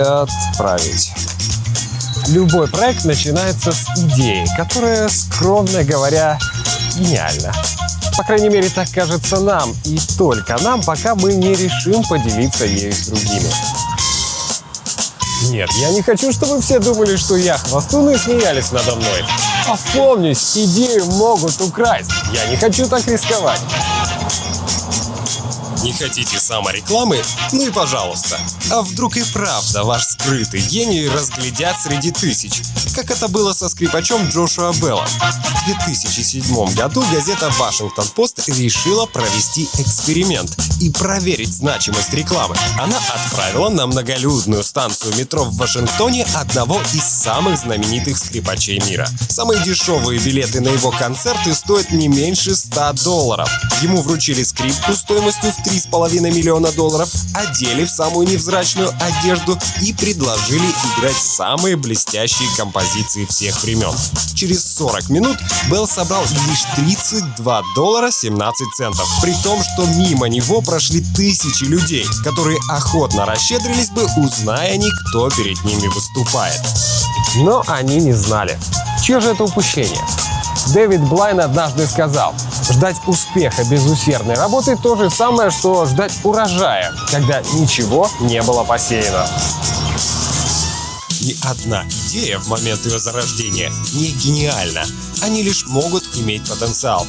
отправить. Любой проект начинается с идеи, которая, скромно говоря, гениальна. По крайней мере, так кажется нам, и только нам, пока мы не решим поделиться ею с другими. Нет, я не хочу, чтобы все думали, что я хвостун и смеялись надо мной. Опомнись, идею могут украсть. Я не хочу так рисковать. Не хотите саморекламы? Ну и пожалуйста. А вдруг и правда ваш скрытый гений разглядят среди тысяч, как это было со скрипачом Джошуа Беллом. В 2007 году газета «Вашингтон-Пост» решила провести эксперимент и проверить значимость рекламы. Она отправила на многолюдную станцию метро в Вашингтоне одного из самых знаменитых скрипачей мира. Самые дешевые билеты на его концерты стоят не меньше 100 долларов. Ему вручили скрипку стоимостью в 3,5 миллиона долларов, одели в самую невзрачную одежду и предложили играть самые блестящие композиции всех времен. Через 40 минут Белл собрал лишь 32 доллара 17 центов, при том, что мимо него прошли тысячи людей, которые охотно расщедрились бы, узная они, кто перед ними выступает. Но они не знали. Чье же это упущение? Дэвид Блайн однажды сказал, ждать успеха без усердной работы то же самое, что ждать урожая, когда ничего не было посеяно. Ни одна идея в момент ее зарождения не гениальна. Они лишь могут иметь потенциал.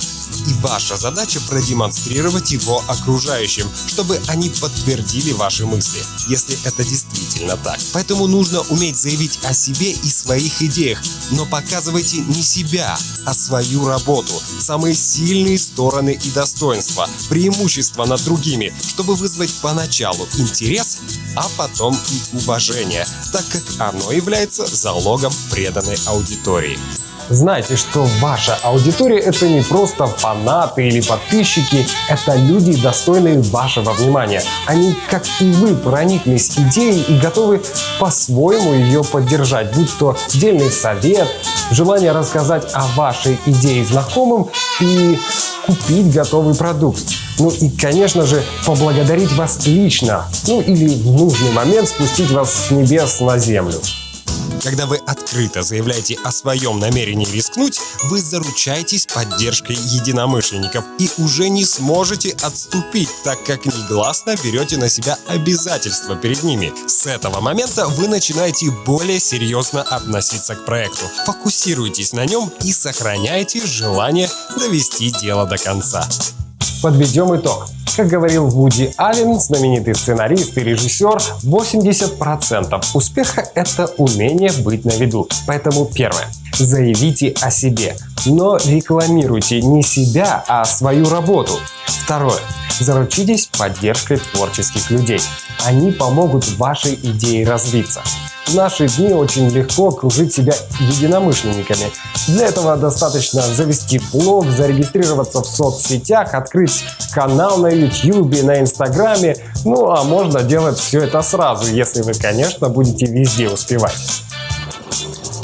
И ваша задача продемонстрировать его окружающим, чтобы они подтвердили ваши мысли, если это действительно так. Поэтому нужно уметь заявить о себе и своих идеях, но показывайте не себя, а свою работу, самые сильные стороны и достоинства, преимущества над другими, чтобы вызвать поначалу интерес, а потом и уважение, так как оно является залогом преданной аудитории. Знайте, что ваша аудитория это не просто фанаты или подписчики, это люди, достойные вашего внимания. Они, как и вы, прониклись идеей и готовы по-своему ее поддержать, будь то дельный совет, желание рассказать о вашей идее знакомым и купить готовый продукт. Ну и, конечно же, поблагодарить вас лично, ну или в нужный момент спустить вас с небес на землю. Когда вы открыто заявляете о своем намерении рискнуть, вы заручаетесь поддержкой единомышленников и уже не сможете отступить, так как негласно берете на себя обязательства перед ними. С этого момента вы начинаете более серьезно относиться к проекту, фокусируйтесь на нем и сохраняйте желание довести дело до конца. Подведем итог. Как говорил Вуди Аллен, знаменитый сценарист и режиссер, 80% успеха – это умение быть на виду. Поэтому первое. Заявите о себе, но рекламируйте не себя, а свою работу. Второе. Заручитесь поддержкой творческих людей. Они помогут вашей идее развиться. В наши дни очень легко окружить себя единомышленниками. Для этого достаточно завести блог, зарегистрироваться в соцсетях, открыть канал на YouTube, на Инстаграме. Ну а можно делать все это сразу, если вы, конечно, будете везде успевать.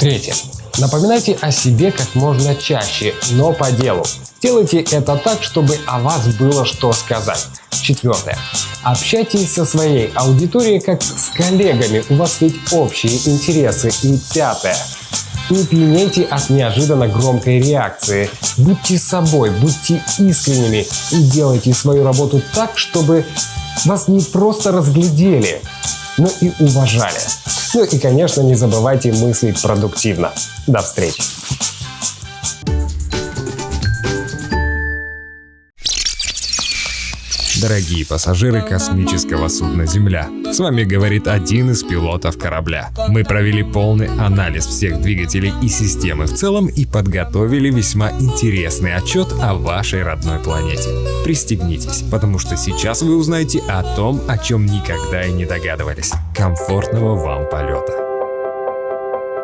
Третье. Напоминайте о себе как можно чаще, но по делу. Делайте это так, чтобы о вас было что сказать. Четвертое. Общайтесь со своей аудиторией как с коллегами, у вас ведь общие интересы. И пятое. Не пьянейте от неожиданно громкой реакции. Будьте собой, будьте искренними и делайте свою работу так, чтобы вас не просто разглядели, но и уважали. Ну и, конечно, не забывайте мыслить продуктивно. До встречи! Дорогие пассажиры космического судна «Земля», с вами говорит один из пилотов корабля. Мы провели полный анализ всех двигателей и системы в целом и подготовили весьма интересный отчет о вашей родной планете. Пристегнитесь, потому что сейчас вы узнаете о том, о чем никогда и не догадывались. Комфортного вам полета!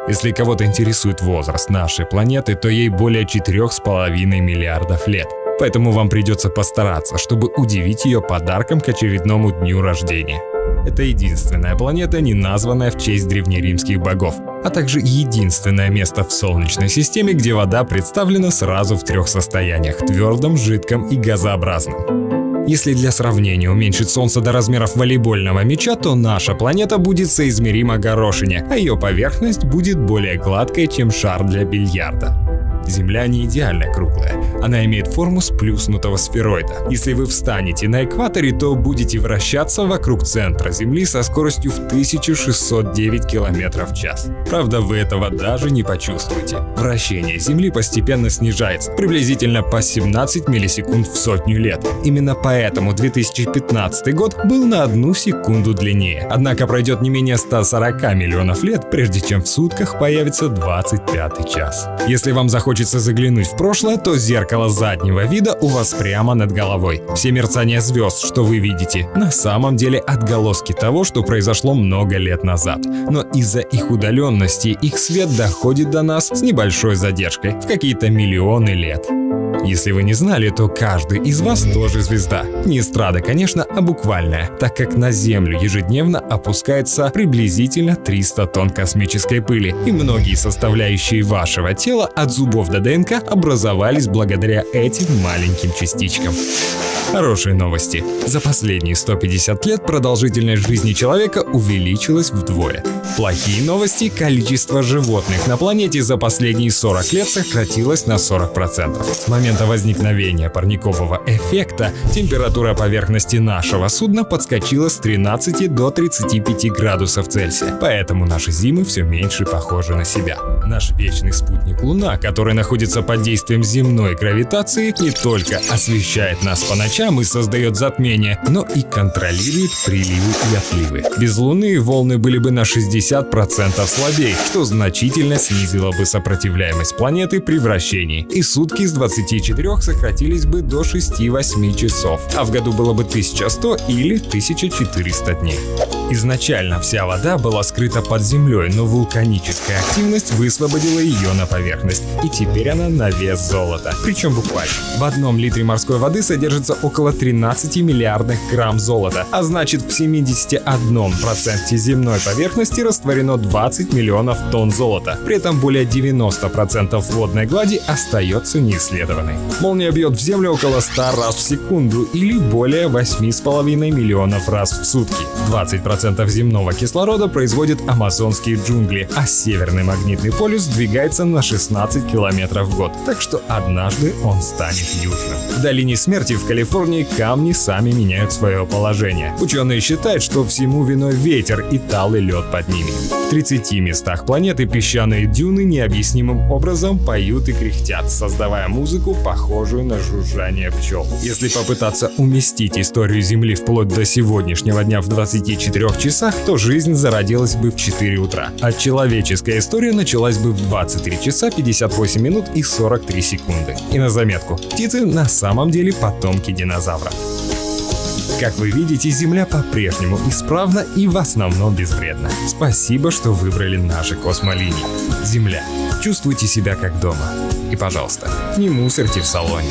Если кого-то интересует возраст нашей планеты, то ей более 4,5 миллиардов лет. Поэтому вам придется постараться, чтобы удивить ее подарком к очередному дню рождения. Это единственная планета, не названная в честь древнеримских богов, а также единственное место в Солнечной системе, где вода представлена сразу в трех состояниях – твердом, жидком и газообразном. Если для сравнения уменьшить Солнце до размеров волейбольного мяча, то наша планета будет соизмерима горошине, а ее поверхность будет более гладкой, чем шар для бильярда. Земля не идеально круглая, она имеет форму сплюснутого сфероида. Если вы встанете на экваторе, то будете вращаться вокруг центра Земли со скоростью в 1609 км в час. Правда, вы этого даже не почувствуете. Вращение Земли постепенно снижается, приблизительно по 17 миллисекунд в сотню лет. Именно поэтому 2015 год был на одну секунду длиннее. Однако пройдет не менее 140 миллионов лет, прежде чем в сутках появится 25 час. Если вам захочется хочется заглянуть в прошлое, то зеркало заднего вида у вас прямо над головой. Все мерцания звезд, что вы видите, на самом деле отголоски того, что произошло много лет назад. Но из-за их удаленности их свет доходит до нас с небольшой задержкой, в какие-то миллионы лет. Если вы не знали, то каждый из вас тоже звезда. Не эстрада, конечно, а буквальная, так как на Землю ежедневно опускается приблизительно 300 тонн космической пыли, и многие составляющие вашего тела от зубов до ДНК образовались благодаря этим маленьким частичкам. Хорошие новости. За последние 150 лет продолжительность жизни человека увеличилась вдвое. Плохие новости. Количество животных на планете за последние 40 лет сократилось на 40%. С момента возникновения парникового эффекта температура поверхности нашего судна подскочила с 13 до 35 градусов Цельсия. Поэтому наши зимы все меньше похожи на себя. Наш вечный спутник Луна, который находится под действием земной гравитации, не только освещает нас по ночам и создает затмение, но и контролирует приливы и отливы. Без Луны волны были бы на 60% слабее, что значительно снизило бы сопротивляемость планеты при вращении, и сутки с 24 сократились бы до 6-8 часов, а в году было бы 1100 или 1400 дней. Изначально вся вода была скрыта под землей, но вулканическая активность высвободила ее на поверхность, и теперь она на вес золота. Причем буквально. В одном литре морской воды содержится около 13 миллиардных грамм золота, а значит в 71% земной поверхности растворено 20 миллионов тонн золота. При этом более 90% водной глади остается неисследованной. Молния бьет в землю около 100 раз в секунду или более 8,5 миллионов раз в сутки. 20% 10% земного кислорода производят амазонские джунгли, а северный магнитный полюс двигается на 16 километров в год, так что однажды он станет южным. В долине смерти в Калифорнии камни сами меняют свое положение. Ученые считают, что всему виной ветер и талый лед под ними. В 30 местах планеты песчаные дюны необъяснимым образом поют и кряхтят, создавая музыку, похожую на жужжание пчел. Если попытаться уместить историю Земли вплоть до сегодняшнего дня в 24 трех часах, то жизнь зародилась бы в 4 утра, а человеческая история началась бы в 23 часа 58 минут и 43 секунды. И на заметку, птицы на самом деле потомки динозавров. Как вы видите, Земля по-прежнему исправна и в основном безвредна. Спасибо, что выбрали наши космолинии. Земля, чувствуйте себя как дома. И, пожалуйста, не мусорьте в салоне.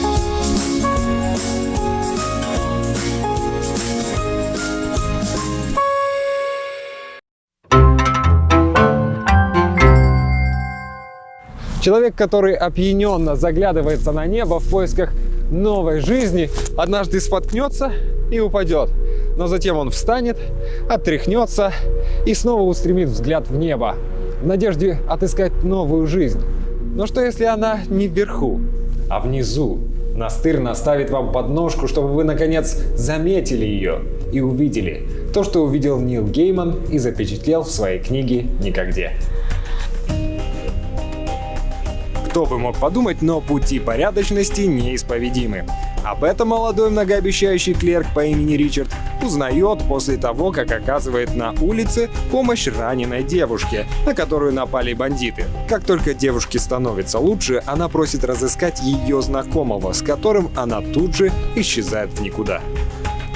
Человек, который опьяненно заглядывается на небо в поисках новой жизни, однажды споткнется и упадет. Но затем он встанет, отряхнется и снова устремит взгляд в небо, в надежде отыскать новую жизнь. Но что если она не вверху, а внизу? Настыр наставит вам подножку, чтобы вы наконец заметили ее и увидели то, что увидел Нил Гейман и запечатлел в своей книге «Никогде». Кто бы мог подумать, но пути порядочности неисповедимы. Об этом молодой многообещающий клерк по имени Ричард узнает после того, как оказывает на улице помощь раненой девушке, на которую напали бандиты. Как только девушке становится лучше, она просит разыскать ее знакомого, с которым она тут же исчезает в никуда.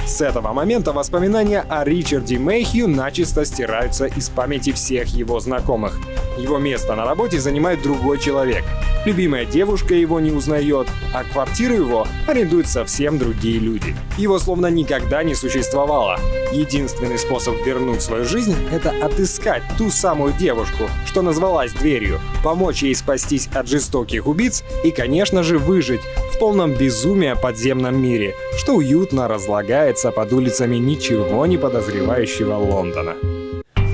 С этого момента воспоминания о Ричарде Мэйхью начисто стираются из памяти всех его знакомых. Его место на работе занимает другой человек. Любимая девушка его не узнает, а квартиру его арендуют совсем другие люди. Его словно никогда не существовало. Единственный способ вернуть свою жизнь — это отыскать ту самую девушку, что назвалась дверью, помочь ей спастись от жестоких убийц и, конечно же, выжить в полном безумии подземном мире, что уютно разлагается под улицами ничего не подозревающего Лондона.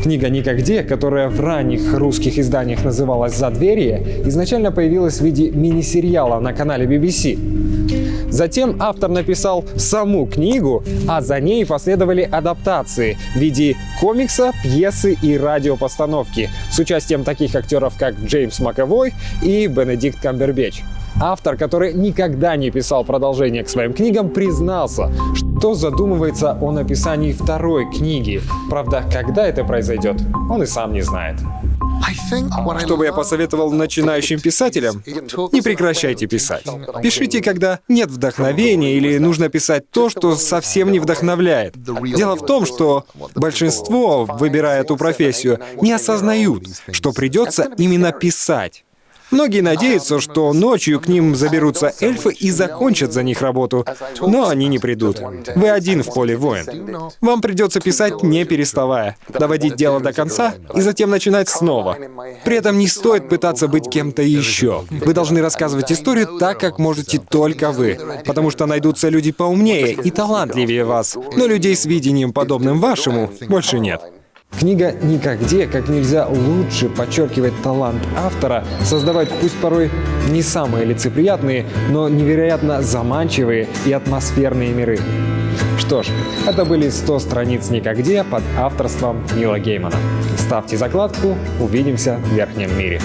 Книга «Никогде», которая в ранних русских изданиях называлась «Задверье», изначально появилась в виде мини-сериала на канале BBC. Затем автор написал саму книгу, а за ней последовали адаптации в виде комикса, пьесы и радиопостановки с участием таких актеров, как Джеймс Маковой и Бенедикт Камбербэтч. Автор, который никогда не писал продолжение к своим книгам, признался, что задумывается о написании второй книги. Правда, когда это произойдет, он и сам не знает. Что бы я посоветовал начинающим писателям? Не прекращайте писать. Пишите, когда нет вдохновения или нужно писать то, что совсем не вдохновляет. Дело в том, что большинство, выбирая эту профессию, не осознают, что придется именно писать. Многие надеются, что ночью к ним заберутся эльфы и закончат за них работу, но они не придут. Вы один в поле воин. Вам придется писать не переставая, доводить дело до конца и затем начинать снова. При этом не стоит пытаться быть кем-то еще. Вы должны рассказывать историю так, как можете только вы, потому что найдутся люди поумнее и талантливее вас, но людей с видением, подобным вашему, больше нет. Книга «Никогде» как нельзя лучше подчеркивает талант автора создавать пусть порой не самые лицеприятные, но невероятно заманчивые и атмосферные миры. Что ж, это были 100 страниц «Никогде» под авторством Нила Геймана. Ставьте закладку, увидимся в верхнем мире.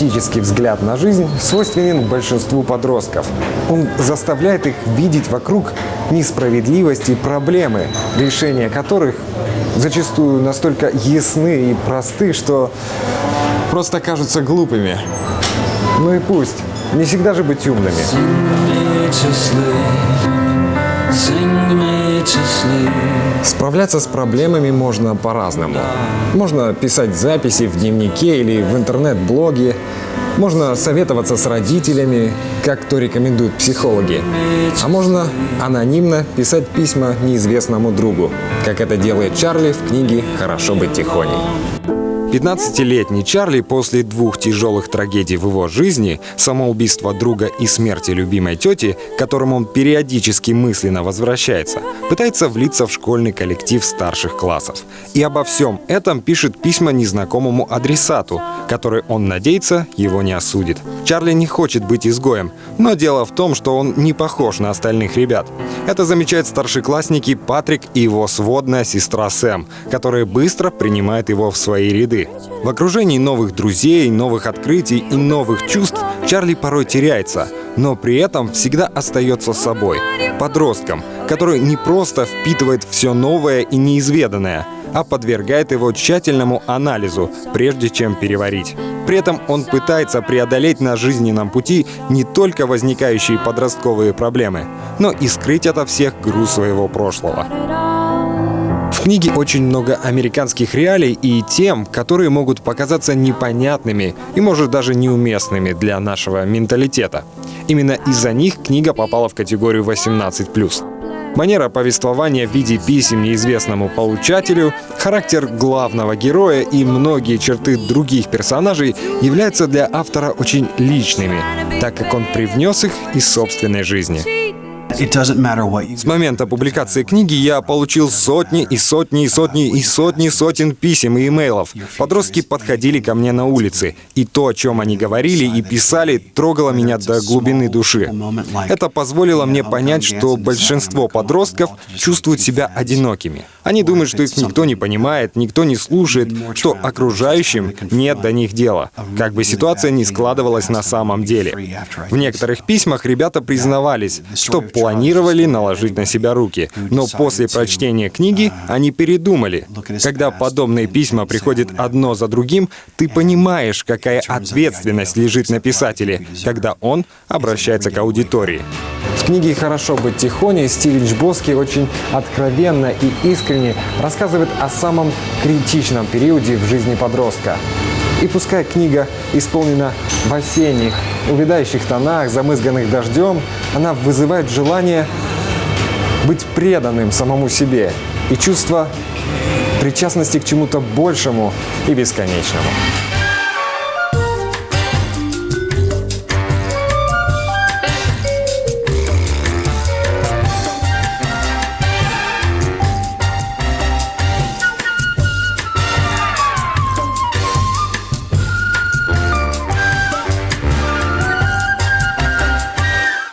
Критический взгляд на жизнь свойственен большинству подростков. Он заставляет их видеть вокруг несправедливость и проблемы, решения которых зачастую настолько ясны и просты, что просто кажутся глупыми. Ну и пусть. Не всегда же быть умными. Справляться с проблемами можно по-разному. Можно писать записи в дневнике или в интернет-блоге. Можно советоваться с родителями, как то рекомендуют психологи. А можно анонимно писать письма неизвестному другу, как это делает Чарли в книге «Хорошо быть тихоней». 15-летний Чарли после двух тяжелых трагедий в его жизни, самоубийства друга и смерти любимой тети, к которому он периодически мысленно возвращается, пытается влиться в школьный коллектив старших классов. И обо всем этом пишет письма незнакомому адресату, который он надеется его не осудит. Чарли не хочет быть изгоем, но дело в том, что он не похож на остальных ребят. Это замечают старшеклассники Патрик и его сводная сестра Сэм, которые быстро принимают его в свои ряды. В окружении новых друзей, новых открытий и новых чувств Чарли порой теряется, но при этом всегда остается собой, подростком, который не просто впитывает все новое и неизведанное, а подвергает его тщательному анализу, прежде чем переварить. При этом он пытается преодолеть на жизненном пути не только возникающие подростковые проблемы, но и скрыть ото всех груз своего прошлого. Книге очень много американских реалий и тем, которые могут показаться непонятными и, может, даже неуместными для нашего менталитета. Именно из-за них книга попала в категорию 18+. Манера повествования в виде писем неизвестному получателю, характер главного героя и многие черты других персонажей являются для автора очень личными, так как он привнес их из собственной жизни. С момента публикации книги я получил сотни и сотни и сотни и сотни сотен писем и имейлов. Подростки подходили ко мне на улице, и то, о чем они говорили и писали, трогало меня до глубины души. Это позволило мне понять, что большинство подростков чувствуют себя одинокими. Они думают, что их никто не понимает, никто не слушает, что окружающим нет до них дела, как бы ситуация ни складывалась на самом деле. В некоторых письмах ребята признавались, что планировали наложить на себя руки, но после прочтения книги они передумали. Когда подобные письма приходят одно за другим, ты понимаешь, какая ответственность лежит на писателе, когда он обращается к аудитории. В книге «Хорошо быть тихоней» Стивен Чбоски очень откровенно и искренне рассказывает о самом критичном периоде в жизни подростка. И пускай книга исполнена в осенних, увядающих тонах, замызганных дождем, она вызывает желание быть преданным самому себе и чувство причастности к чему-то большему и бесконечному.